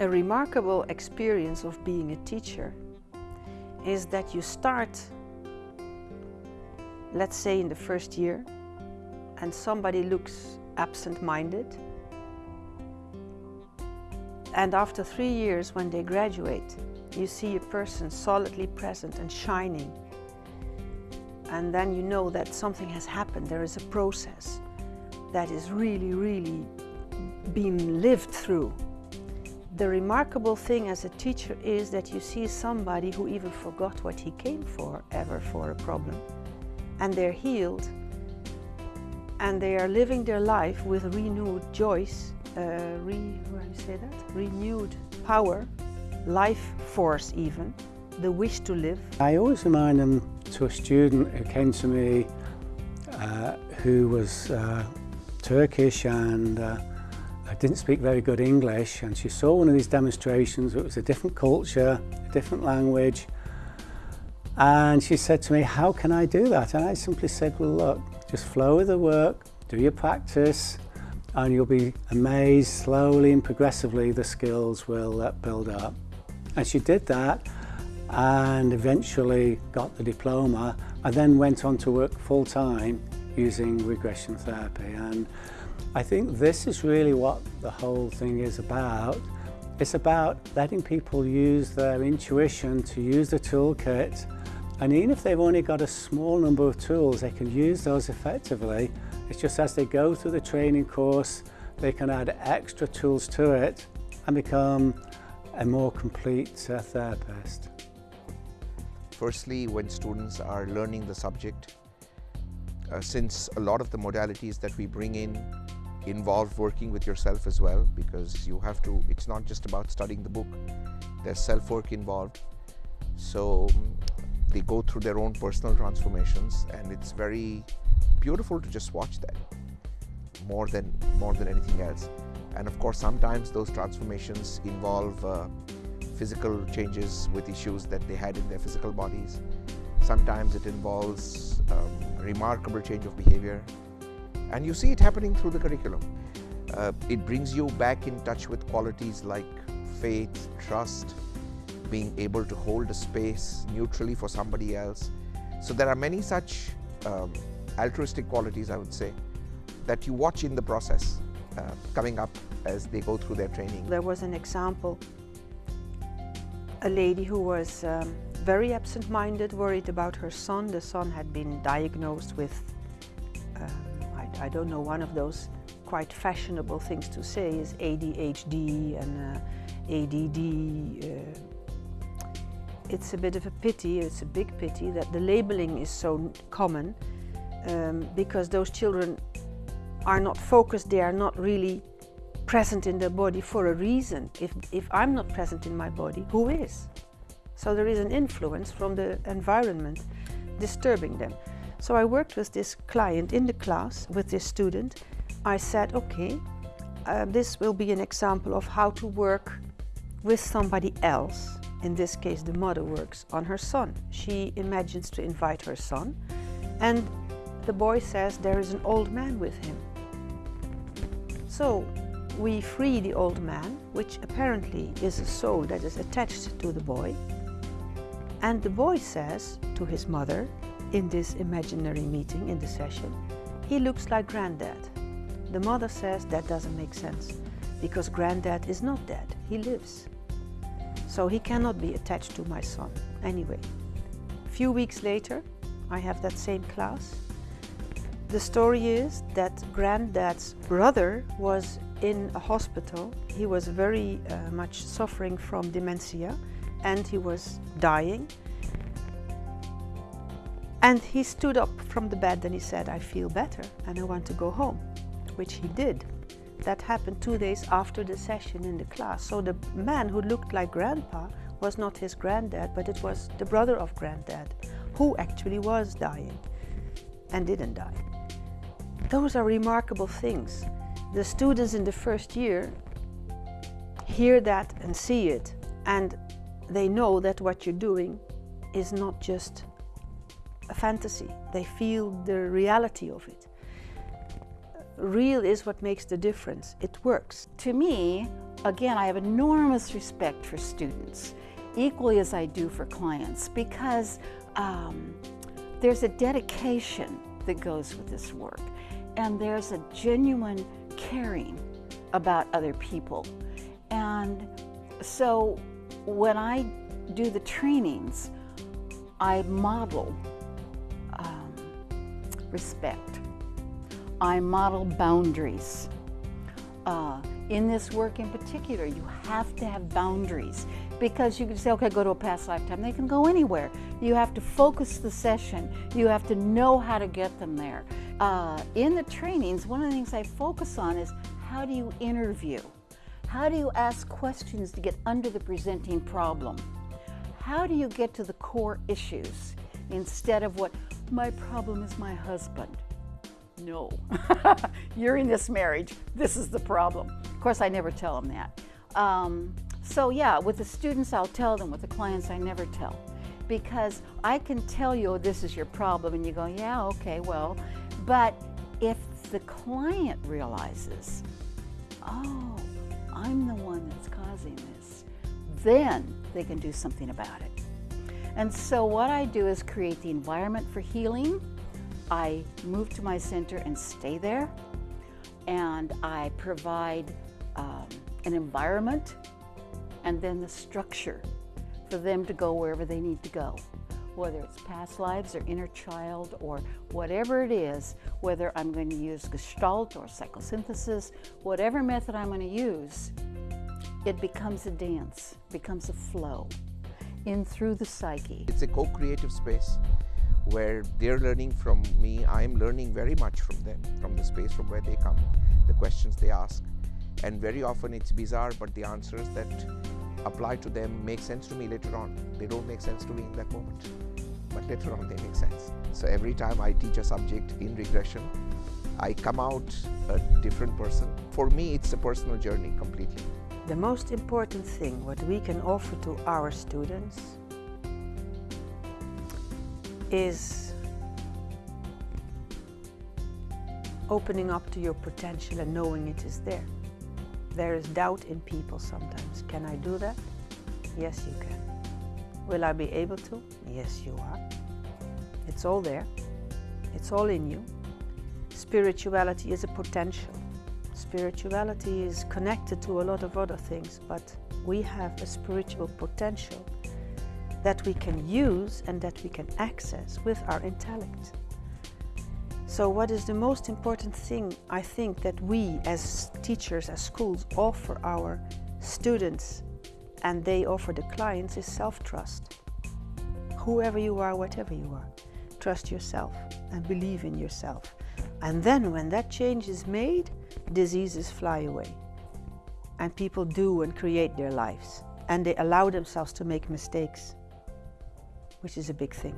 A remarkable experience of being a teacher is that you start, let's say in the first year, and somebody looks absent-minded. And after three years, when they graduate, you see a person solidly present and shining. And then you know that something has happened. There is a process that is really, really being lived through. The remarkable thing as a teacher is that you see somebody who even forgot what he came for ever for a problem. And they're healed and they are living their life with renewed joys, uh, re, how do you say that? Renewed power, life force even, the wish to live. I always remind them to a student who came to me uh, who was uh, Turkish and uh, didn't speak very good English and she saw one of these demonstrations, it was a different culture, a different language and she said to me, how can I do that? And I simply said, well look, just flow with the work, do your practice, and you'll be amazed slowly and progressively the skills will uh, build up. And she did that and eventually got the diploma and then went on to work full time using regression therapy. And I think this is really what the whole thing is about. It's about letting people use their intuition to use the toolkit and even if they've only got a small number of tools, they can use those effectively. It's just as they go through the training course, they can add extra tools to it and become a more complete uh, therapist. Firstly, when students are learning the subject, uh, since a lot of the modalities that we bring in involve working with yourself as well because you have to, it's not just about studying the book, there's self-work involved. So they go through their own personal transformations and it's very beautiful to just watch that more than more than anything else. And of course sometimes those transformations involve uh, physical changes with issues that they had in their physical bodies. Sometimes it involves um, remarkable change of behavior and you see it happening through the curriculum uh, it brings you back in touch with qualities like faith trust being able to hold a space neutrally for somebody else. So there are many such um, altruistic qualities, I would say, that you watch in the process uh, coming up as they go through their training. There was an example, a lady who was um, very absent-minded, worried about her son. The son had been diagnosed with, um, I, I, don't know, one of those quite fashionable things to say is ADHD and uh, ADD, uh, it's a bit of a pity, it's a big pity that the labeling is so common um, because those children are not focused, they are not really present in their body for a reason. If, if I'm not present in my body, who is? So there is an influence from the environment disturbing them. So I worked with this client in the class, with this student. I said, okay, uh, this will be an example of how to work with somebody else in this case the mother works on her son. She imagines to invite her son and the boy says there is an old man with him. So we free the old man, which apparently is a soul that is attached to the boy. And the boy says to his mother in this imaginary meeting, in the session, he looks like granddad. The mother says that doesn't make sense because granddad is not dead, he lives. So he cannot be attached to my son anyway. A few weeks later, I have that same class. The story is that granddad's brother was in a hospital. He was very uh, much suffering from dementia and he was dying. And he stood up from the bed and he said, I feel better and I want to go home, which he did. That happened two days after the session in the class. So the man who looked like grandpa was not his granddad, but it was the brother of granddad, who actually was dying and didn't die. Those are remarkable things. The students in the first year hear that and see it, and they know that what you're doing is not just a fantasy. They feel the reality of it real is what makes the difference. It works. To me, again, I have enormous respect for students, equally as I do for clients, because um, there's a dedication that goes with this work, and there's a genuine caring about other people. And so when I do the trainings, I model um, respect. I model boundaries. Uh, in this work in particular, you have to have boundaries because you can say, okay, go to a past lifetime. They can go anywhere. You have to focus the session. You have to know how to get them there. Uh, in the trainings, one of the things I focus on is how do you interview? How do you ask questions to get under the presenting problem? How do you get to the core issues instead of what my problem is my husband? No, you're in this marriage. This is the problem. Of course, I never tell them that. Um, so yeah, with the students, I'll tell them. With the clients, I never tell. Because I can tell you, oh, this is your problem, and you go, yeah, okay, well. But if the client realizes, oh, I'm the one that's causing this, then they can do something about it. And so what I do is create the environment for healing. I move to my center and stay there. And I provide um, an environment and then the structure for them to go wherever they need to go. Whether it's past lives or inner child or whatever it is, whether I'm going to use Gestalt or psychosynthesis, whatever method I'm going to use, it becomes a dance, becomes a flow in through the psyche. It's a co-creative space where they're learning from me, I'm learning very much from them, from the space from where they come, the questions they ask. And very often it's bizarre, but the answers that apply to them make sense to me later on. They don't make sense to me in that moment, but later on they make sense. So every time I teach a subject in regression, I come out a different person. For me, it's a personal journey completely. The most important thing what we can offer to our students is opening up to your potential and knowing it is there. There is doubt in people sometimes. Can I do that? Yes, you can. Will I be able to? Yes, you are. It's all there. It's all in you. Spirituality is a potential. Spirituality is connected to a lot of other things, but we have a spiritual potential that we can use and that we can access with our intellect. So what is the most important thing I think that we as teachers, as schools offer our students and they offer the clients is self-trust. Whoever you are, whatever you are, trust yourself and believe in yourself. And then when that change is made, diseases fly away. And people do and create their lives. And they allow themselves to make mistakes, which is a big thing.